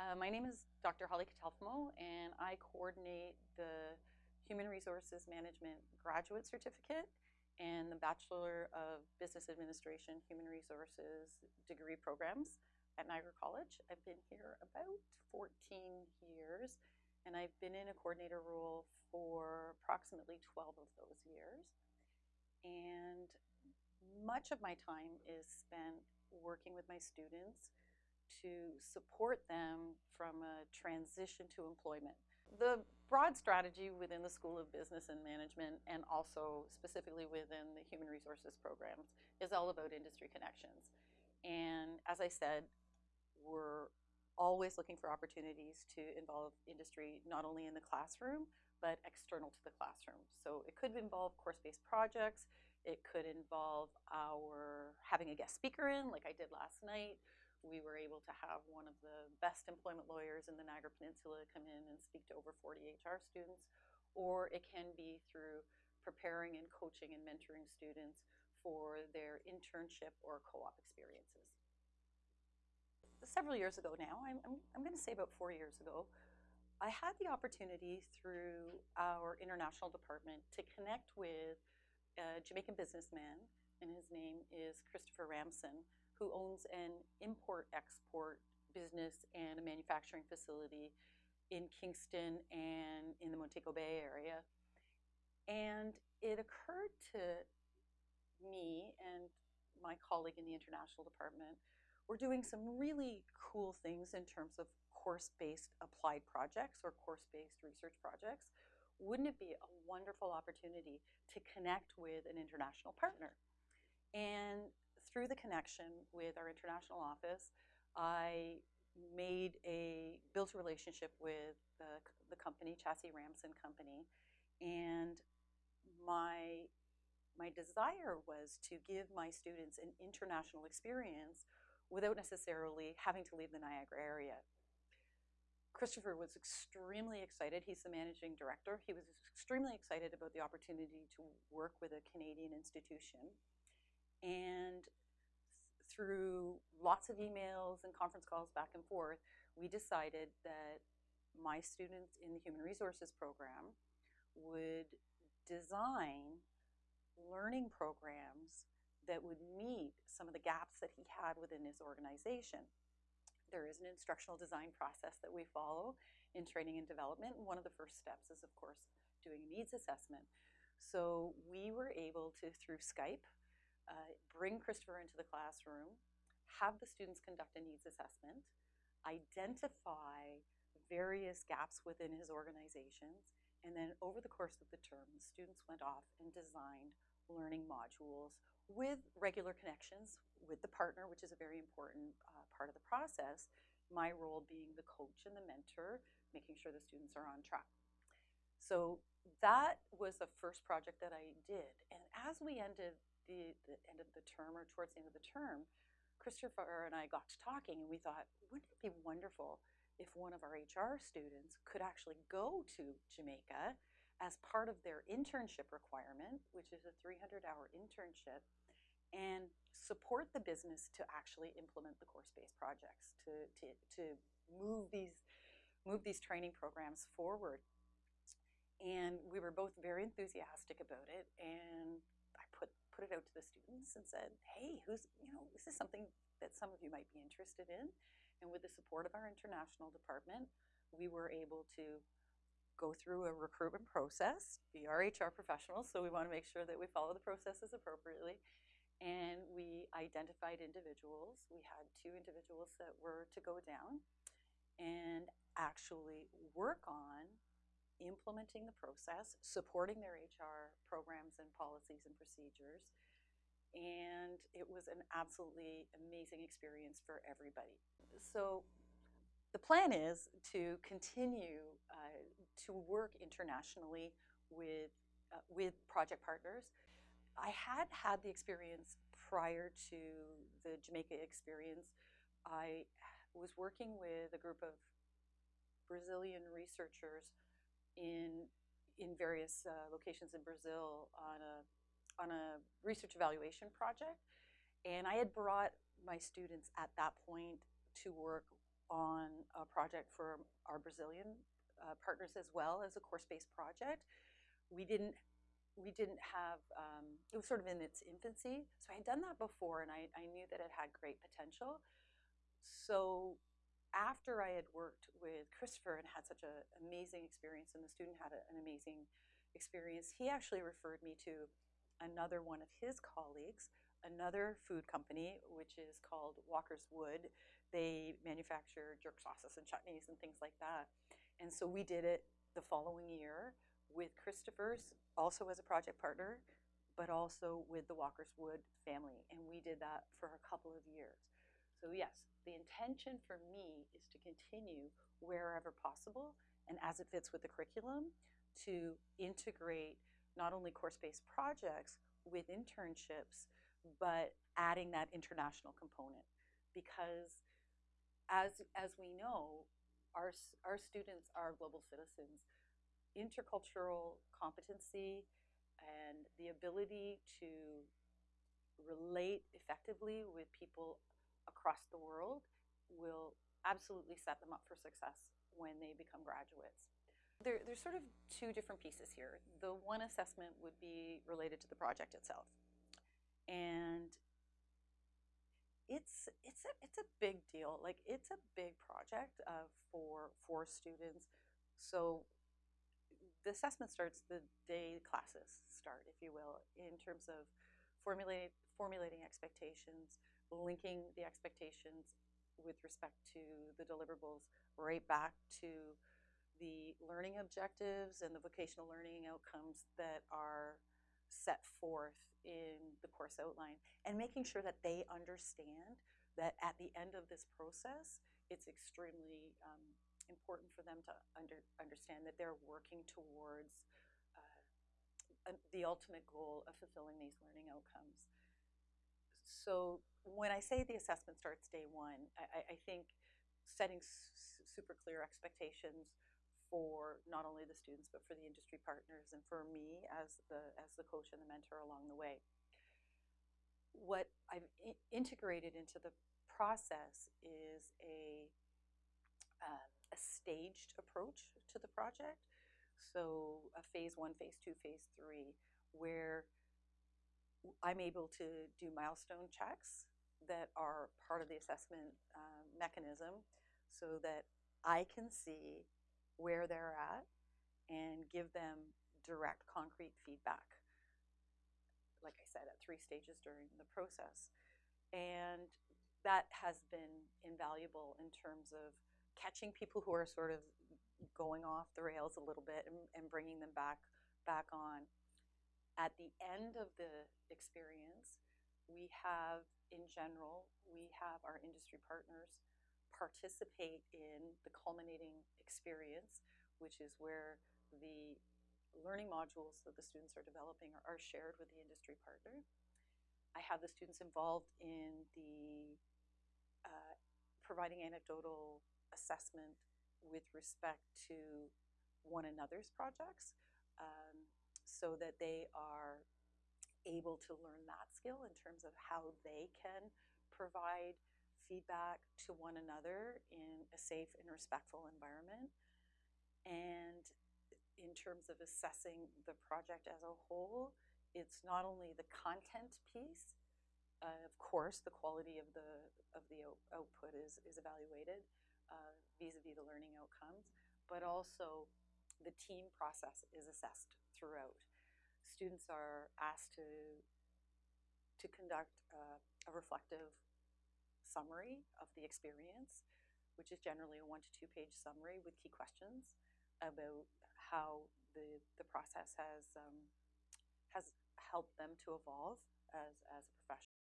Uh, my name is Dr. Holly Catalfamo, and I coordinate the Human Resources Management Graduate Certificate and the Bachelor of Business Administration Human Resources degree programs at Niagara College. I've been here about 14 years, and I've been in a coordinator role for approximately 12 of those years. And much of my time is spent working with my students to support them from a transition to employment. The broad strategy within the School of Business and Management and also specifically within the Human Resources programs is all about industry connections. And as I said, we're always looking for opportunities to involve industry not only in the classroom but external to the classroom. So it could involve course-based projects, it could involve our having a guest speaker in like I did last night, we were able to have one of the best employment lawyers in the Niagara Peninsula come in and speak to over 40 HR students, or it can be through preparing and coaching and mentoring students for their internship or co-op experiences. Several years ago now, I'm, I'm, I'm going to say about four years ago, I had the opportunity through our international department to connect with a Jamaican businessman, and his name is Christopher Ramson, who owns an import-export business and a manufacturing facility in Kingston and in the Montego Bay area. And it occurred to me and my colleague in the international department, we're doing some really cool things in terms of course-based applied projects or course-based research projects. Wouldn't it be a wonderful opportunity to connect with an international partner? And through the connection with our international office, I made a, built a relationship with the, the company, Chassis Ramson Company, and my, my desire was to give my students an international experience without necessarily having to leave the Niagara area. Christopher was extremely excited. He's the managing director. He was extremely excited about the opportunity to work with a Canadian institution. And through lots of emails and conference calls back and forth, we decided that my students in the Human Resources program would design learning programs that would meet some of the gaps that he had within his organization. There is an instructional design process that we follow in training and development. One of the first steps is, of course, doing a needs assessment. So we were able to, through Skype, uh, bring Christopher into the classroom, have the students conduct a needs assessment, identify various gaps within his organizations, and then over the course of the term, the students went off and designed learning modules with regular connections with the partner, which is a very important uh, part of the process, my role being the coach and the mentor, making sure the students are on track. So that was the first project that I did. And as we ended the, the end of the term or towards the end of the term, Christopher and I got to talking and we thought, wouldn't it be wonderful if one of our HR students could actually go to Jamaica as part of their internship requirement, which is a 300-hour internship, and support the business to actually implement the course-based projects, to, to, to move, these, move these training programs forward. And we were both very enthusiastic about it, and I put put it out to the students and said, hey, who's, you know, this is something that some of you might be interested in. And with the support of our international department, we were able to go through a recruitment process, be our HR professionals, so we want to make sure that we follow the processes appropriately. And we identified individuals. We had two individuals that were to go down and actually work on implementing the process, supporting their HR programs and policies and procedures. And it was an absolutely amazing experience for everybody. So the plan is to continue uh, to work internationally with, uh, with project partners. I had had the experience prior to the Jamaica experience. I was working with a group of Brazilian researchers in in various uh, locations in Brazil on a on a research evaluation project, and I had brought my students at that point to work on a project for our Brazilian uh, partners as well as a course-based project. We didn't we didn't have um, it was sort of in its infancy, so I had done that before, and I, I knew that it had great potential. So after I had worked with Christopher and had such an amazing experience, and the student had a, an amazing experience, he actually referred me to another one of his colleagues, another food company, which is called Walkerswood. They manufacture jerk sauces and chutneys and things like that. And so we did it the following year with Christopher's, also as a project partner, but also with the Walkerswood family. And we did that for a couple of years. So yes, the intention for me is to continue wherever possible and as it fits with the curriculum to integrate not only course-based projects with internships, but adding that international component. Because as, as we know, our, our students are global citizens. Intercultural competency and the ability to relate effectively with people across the world will absolutely set them up for success when they become graduates. There, there's sort of two different pieces here. The one assessment would be related to the project itself. And it's, it's, a, it's a big deal. Like, it's a big project uh, for, for students. So the assessment starts the day classes start, if you will, in terms of formulate, formulating expectations, linking the expectations with respect to the deliverables right back to the learning objectives and the vocational learning outcomes that are set forth in the course outline and making sure that they understand that at the end of this process, it's extremely um, important for them to under, understand that they're working towards uh, the ultimate goal of fulfilling these learning outcomes. So when I say the assessment starts day one, I, I think setting super clear expectations for not only the students but for the industry partners and for me as the as the coach and the mentor along the way. What I've integrated into the process is a uh, a staged approach to the project. So a phase one, phase two, phase three, where I'm able to do milestone checks that are part of the assessment uh, mechanism so that I can see where they're at and give them direct, concrete feedback. Like I said, at three stages during the process. And that has been invaluable in terms of catching people who are sort of going off the rails a little bit and, and bringing them back back on. At the end of the experience, we have, in general, we have our industry partners participate in the culminating experience, which is where the learning modules that the students are developing are, are shared with the industry partner. I have the students involved in the uh, providing anecdotal assessment with respect to one another's projects um, so that they are able to learn that skill in terms of how they can provide feedback to one another in a safe and respectful environment. And in terms of assessing the project as a whole, it's not only the content piece, uh, of course, the quality of the of the output is is evaluated uh, vis-a-vis the learning outcomes, but also the team process is assessed throughout. Students are asked to to conduct uh, a reflective summary of the experience, which is generally a one to two page summary with key questions about how the, the process has, um, has helped them to evolve as, as a professional.